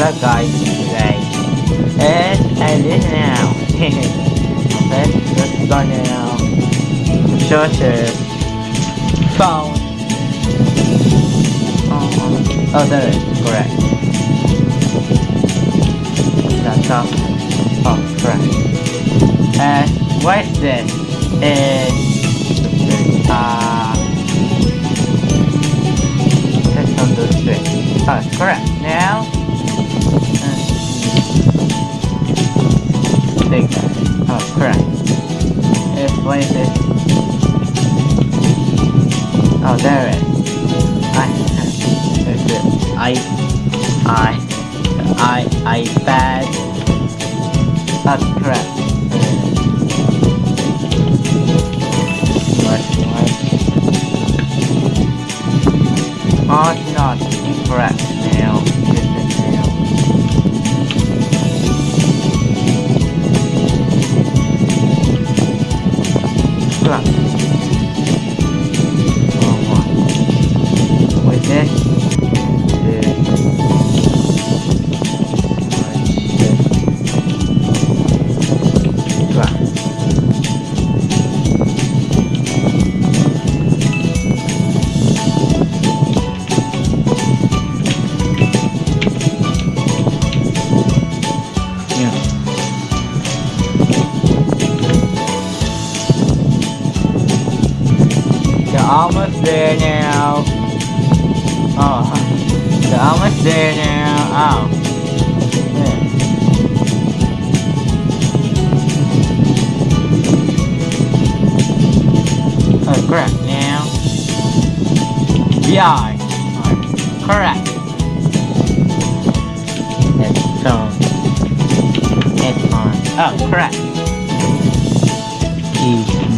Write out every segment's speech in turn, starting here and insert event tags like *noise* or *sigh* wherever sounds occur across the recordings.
Hello guys, today is Alice now. okay, *laughs* let's go now. Sources. Phone. Oh, oh, there it is, correct. Laptop. Oh, correct. And what is this? Is uh test on the switch. Oh, correct. Now take that. Oh, correct. If, what is it? Oh, there it. I, there's it. I, I, I, iPad. That's correct. It's not incorrect Correct. Oh, almost there now. Oh, you're almost there now. Oh. Oh, correct. Now. Yeah. Correct. It's on. It's on. Oh, correct. Keyboard.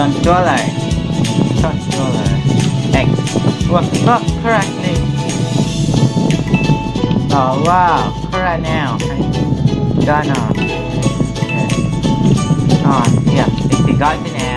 Controller. Controller. X. Was not correctly. Oh wow, correct now. Done on. On, oh, yeah, it's got it now.